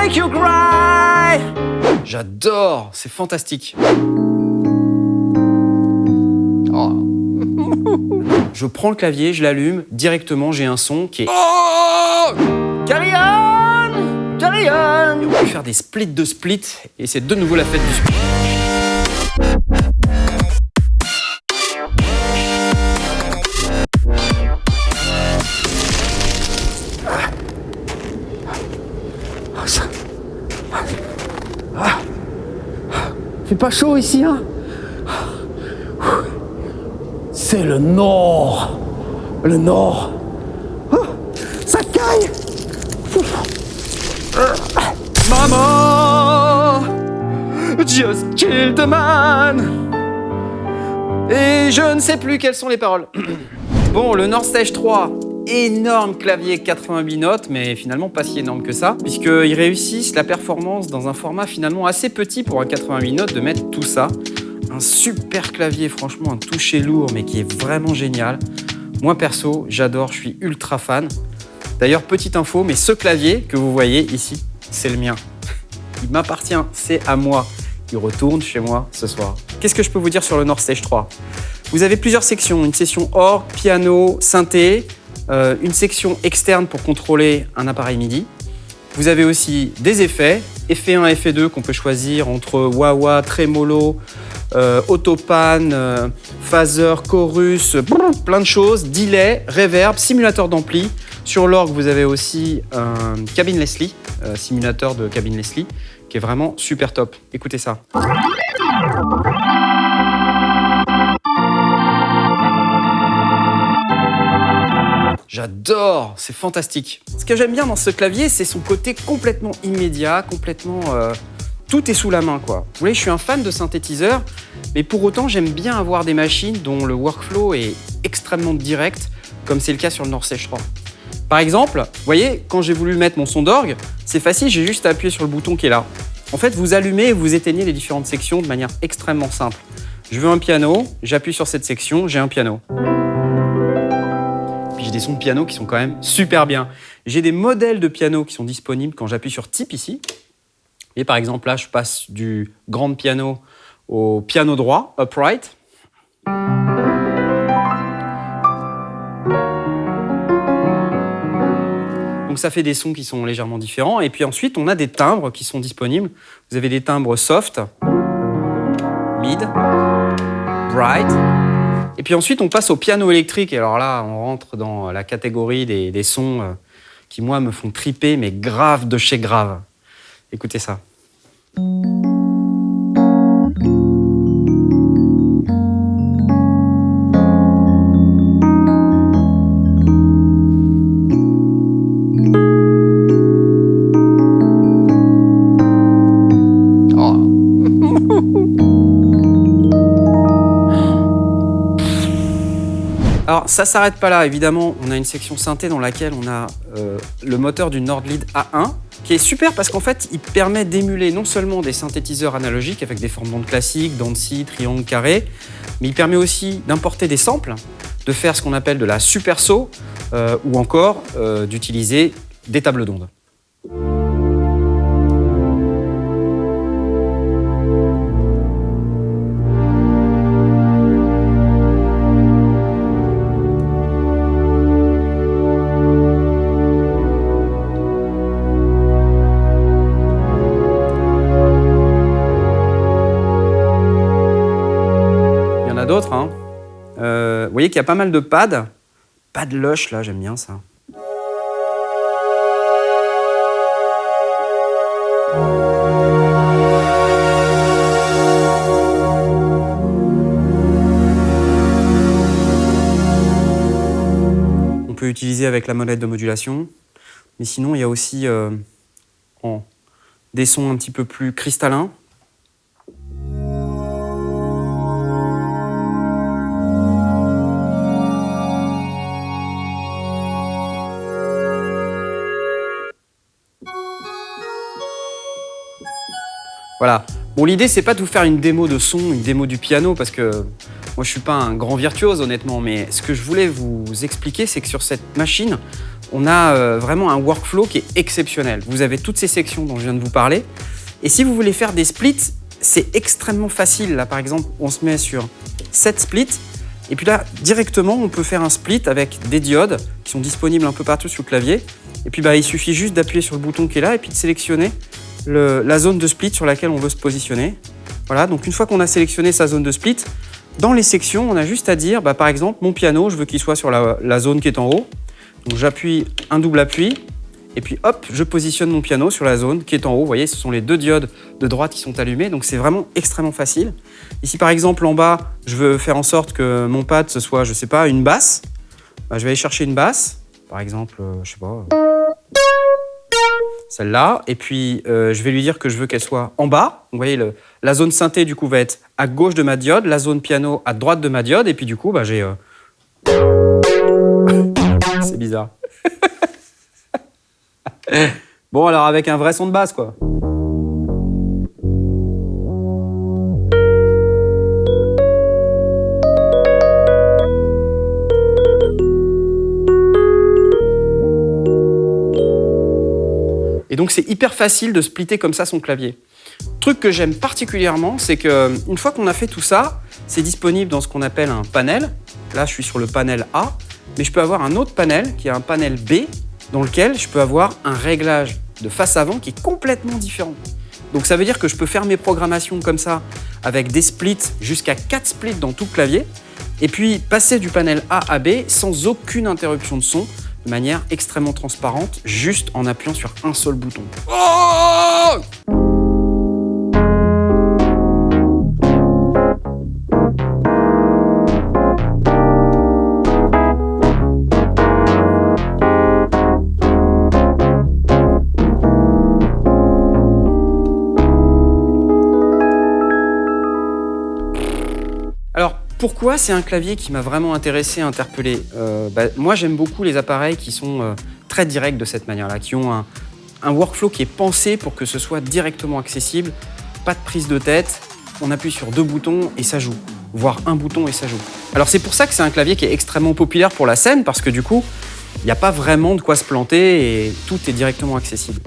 make you cry. J'adore, c'est fantastique. Oh. Je prends le clavier, je l'allume, directement j'ai un son qui est... Oh Carry on Carry on On peut faire des splits de splits, et c'est de nouveau la fête du split. C'est pas chaud ici, hein C'est le nord Le nord Oh, Ça caille Maman Just killed the man Et je ne sais plus quelles sont les paroles. bon, le Nord Stage 3, énorme clavier 88 notes, mais finalement pas si énorme que ça, puisqu'ils réussissent la performance dans un format finalement assez petit pour un 88 notes de mettre tout ça. Un super clavier, franchement, un toucher lourd, mais qui est vraiment génial. Moi perso, j'adore, je suis ultra fan. D'ailleurs, petite info, mais ce clavier que vous voyez ici, c'est le mien. Il m'appartient, c'est à moi. Il retourne chez moi ce soir. Qu'est-ce que je peux vous dire sur le Nord Stage 3 Vous avez plusieurs sections, une session orgue, piano, synthé, euh, une section externe pour contrôler un appareil MIDI. Vous avez aussi des effets, effet 1, effet 2 qu'on peut choisir entre wah-wah, tremolo, euh, autopan, euh, phaser, chorus, plein de choses, delay, reverb, simulateur d'ampli. Sur l'orgue, vous avez aussi un cabine Leslie, euh, simulateur de cabine Leslie, qui est vraiment super top. Écoutez ça. J'adore, c'est fantastique. Ce que j'aime bien dans ce clavier, c'est son côté complètement immédiat, complètement... euh, tout est sous la main, quoi. Vous voyez, je suis un fan de synthétiseurs, mais pour autant, j'aime bien avoir des machines dont le workflow est extrêmement direct, comme c'est le cas sur le Nord Stage 3. Par exemple, vous voyez, quand j'ai voulu mettre mon son d'orgue, c'est facile, j'ai juste à appuyer sur le bouton qui est là. En fait, vous allumez et vous éteignez les différentes sections de manière extrêmement simple. Je veux un piano, j'appuie sur cette section, j'ai un piano. Des sons de piano qui sont quand même super bien. J'ai des modèles de piano qui sont disponibles quand j'appuie sur type ici. Et par exemple, là, je passe du grand piano au piano droit, upright. Donc ça fait des sons qui sont légèrement différents. Et puis ensuite, on a des timbres qui sont disponibles. Vous avez des timbres soft, mid, bright. Et puis ensuite, on passe au piano électrique. Et alors là, on rentre dans la catégorie des, sons euh, qui, moi, me font triper, mais grave de chez grave. Écoutez ça. Alors ça s'arrête pas là, évidemment, on a une section synthé dans laquelle on a euh, le moteur du Nordlead A1, qui est super parce qu'en fait, il permet d'émuler non seulement des synthétiseurs analogiques avec des formes d'ondes classiques, dents de scie, triangle, carré, mais il permet aussi d'importer des samples, de faire ce qu'on appelle de la super saut, euh, ou encore euh, d'utiliser des tables d'ondes. Euh, vous voyez qu'il y a pas mal de pads. Pad lush, là, j'aime bien ça. On peut utiliser avec la molette de modulation. Mais sinon, il y a aussi euh, des sons un petit peu plus cristallins. Voilà. Bon, l'idée, c'est pas de vous faire une démo de son, une démo du piano, parce que moi, je suis pas un grand virtuose, honnêtement, mais ce que je voulais vous expliquer, c'est que sur cette machine, on a euh, vraiment un workflow qui est exceptionnel. Vous avez toutes ces sections dont je viens de vous parler. Et si vous voulez faire des splits, c'est extrêmement facile. Là, par exemple, on se met sur 7 splits. Et puis là, directement, on peut faire un split avec des diodes qui sont disponibles un peu partout sur le clavier. Et puis, bah, il suffit juste d'appuyer sur le bouton qui est là et puis de sélectionner la zone de split sur laquelle on veut se positionner. Voilà, donc une fois qu'on a sélectionné sa zone de split, dans les sections, on a juste à dire, bah, par exemple, mon piano, je veux qu'il soit sur la, zone qui est en haut. Donc j'appuie un double appui, et puis hop, je positionne mon piano sur la zone qui est en haut. Vous voyez, ce sont les deux diodes de droite qui sont allumées, donc c'est vraiment extrêmement facile. Ici, par exemple, en bas, je veux faire en sorte que mon pad, ce soit, je sais pas, une basse. Bah, je vais aller chercher une basse, par exemple, euh, je sais pas, celle-là. Et puis, euh, je vais lui dire que je veux qu'elle soit en bas. vous voyez, la zone synthé, du coup, va être à gauche de ma diode, la zone piano à droite de ma diode, et puis du coup, bah, j'ai... Euh, C'est bizarre. bon, alors avec un vrai son de basse, quoi. Donc c'est hyper facile de splitter comme ça son clavier. Truc que j'aime particulièrement, c'est que une fois qu'on a fait tout ça, c'est disponible dans ce qu'on appelle un panel. Là, je suis sur le panel A, mais je peux avoir un autre panel qui est un panel B, dans lequel je peux avoir un réglage de face avant qui est complètement différent. Donc ça veut dire que je peux faire mes programmations comme ça, avec des splits, jusqu'à 4 splits dans tout le clavier, et puis passer du panel A à B sans aucune interruption de son, manière extrêmement transparente, juste en appuyant sur un seul bouton. Oh Pourquoi c'est un clavier qui m'a vraiment intéressé, interpellé euh, bah, Moi, j'aime beaucoup les appareils qui sont euh, très directs de cette manière-là, qui ont un, workflow qui est pensé pour que ce soit directement accessible, pas de prise de tête, on appuie sur deux boutons et ça joue, voire un bouton et ça joue. Alors c'est pour ça que c'est un clavier qui est extrêmement populaire pour la scène, parce que du coup, il n'y a pas vraiment de quoi se planter et tout est directement accessible.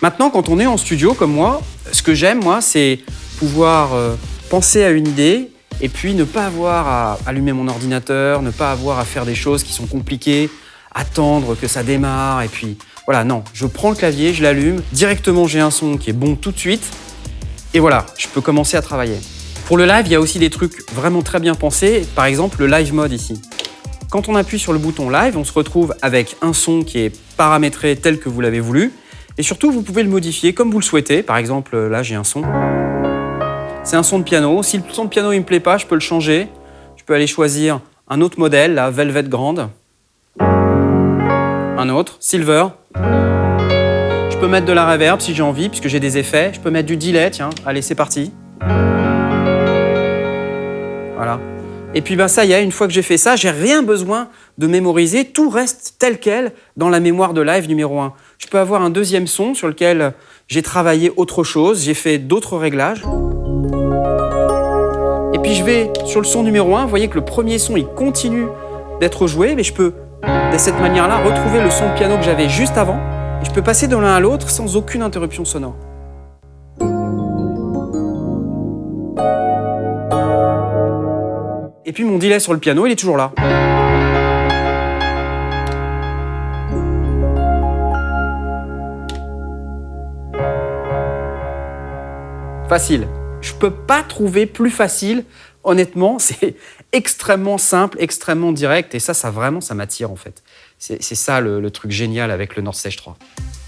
Maintenant, quand on est en studio comme moi, ce que j'aime, moi, c'est pouvoir euh, penser à une idée et puis ne pas avoir à allumer mon ordinateur, ne pas avoir à faire des choses qui sont compliquées, attendre que ça démarre, et puis voilà, non, je prends le clavier, je l'allume, directement j'ai un son qui est bon tout de suite, et voilà, je peux commencer à travailler. Pour le live, il y a aussi des trucs vraiment très bien pensés, par exemple le live mode ici. Quand on appuie sur le bouton live, on se retrouve avec un son qui est paramétré tel que vous l'avez voulu, et surtout vous pouvez le modifier comme vous le souhaitez, par exemple là j'ai un son, c'est un son de piano. Si le son de piano ne me plaît pas, je peux le changer. Je peux aller choisir un autre modèle, la Velvet Grande. Un autre, Silver. Je peux mettre de la reverb si j'ai envie, puisque j'ai des effets. Je peux mettre du delay, tiens. Allez, c'est parti. Voilà. Et puis bah, ça y est, une fois que j'ai fait ça, j'ai rien besoin de mémoriser. Tout reste tel quel dans la mémoire de live numéro 1. Je peux avoir un deuxième son sur lequel j'ai travaillé autre chose, j'ai fait d'autres réglages. Et puis je vais sur le son numéro 1, vous voyez que le premier son il continue d'être joué, mais je peux de cette manière-là retrouver le son de piano que j'avais juste avant, et je peux passer de l'un à l'autre sans aucune interruption sonore. Et puis mon delay sur le piano, il est toujours là. Facile. Je peux pas trouver plus facile. Honnêtement, c'est extrêmement simple, extrêmement direct. Et ça, ça vraiment, ça m'attire en fait. C'est ça le, truc génial avec le Nord Stage 3.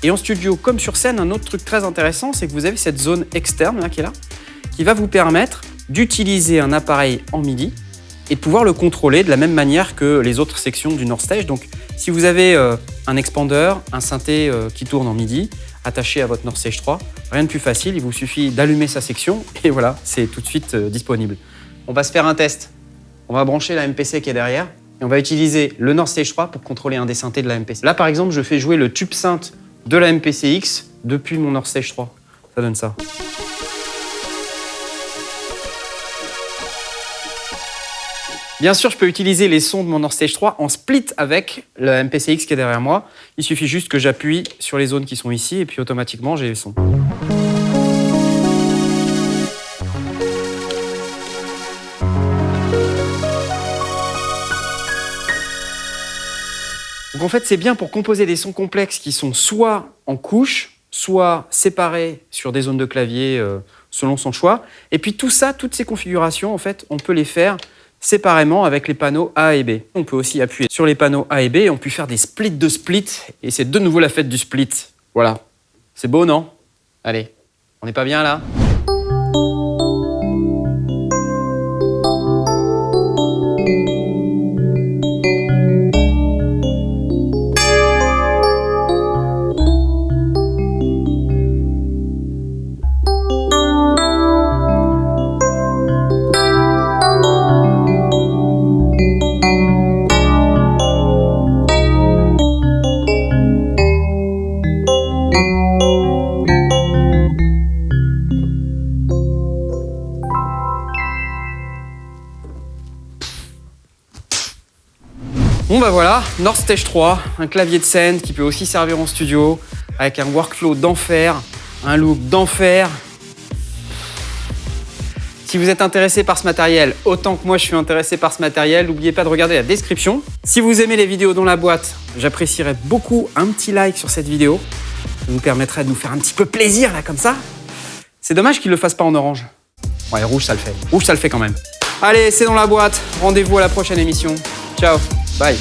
Et en studio, comme sur scène, un autre truc très intéressant, c'est que vous avez cette zone externe là, qui est là, qui va vous permettre d'utiliser un appareil en MIDI et de pouvoir le contrôler de la même manière que les autres sections du Nord Stage. Donc, si vous avez euh, un expander, un synthé euh, qui tourne en MIDI, attaché à votre Nord Stage 3. Rien de plus facile, il vous suffit d'allumer sa section et voilà, c'est tout de suite euh, disponible. On va se faire un test. On va brancher la MPC qui est derrière et on va utiliser le Nord Stage 3 pour contrôler un des synthés de la MPC. Là, par exemple, je fais jouer le tube synth de la MPC X depuis mon Nord Stage 3. Ça donne ça. Bien sûr, je peux utiliser les sons de mon Nord Stage 3 en split avec le MPCX qui est derrière moi. Il suffit juste que j'appuie sur les zones qui sont ici et puis automatiquement j'ai les sons. Donc en fait, c'est bien pour composer des sons complexes qui sont soit en couches, soit séparés sur des zones de clavier euh, selon son choix. Et puis tout ça, toutes ces configurations, en fait, on peut les faire séparément avec les panneaux A et B. On peut aussi appuyer sur les panneaux A et B et on peut faire des splits de splits. Et c'est de nouveau la fête du split. Voilà. C'est beau, non? Allez, on n'est pas bien là? North Stage 3, un clavier de scène qui peut aussi servir en studio, avec un workflow d'enfer, un look d'enfer. Si vous êtes intéressé par ce matériel, autant que moi je suis intéressé par ce matériel, n'oubliez pas de regarder la description. Si vous aimez les vidéos dans la boîte, j'apprécierais beaucoup un petit like sur cette vidéo. Ça nous permettrait de nous faire un petit peu plaisir là comme ça. C'est dommage qu'il ne le fasse pas en orange. Ouais, rouge ça le fait. Rouge ça le fait quand même. Allez, c'est dans la boîte. Rendez-vous à la prochaine émission. Ciao Bye.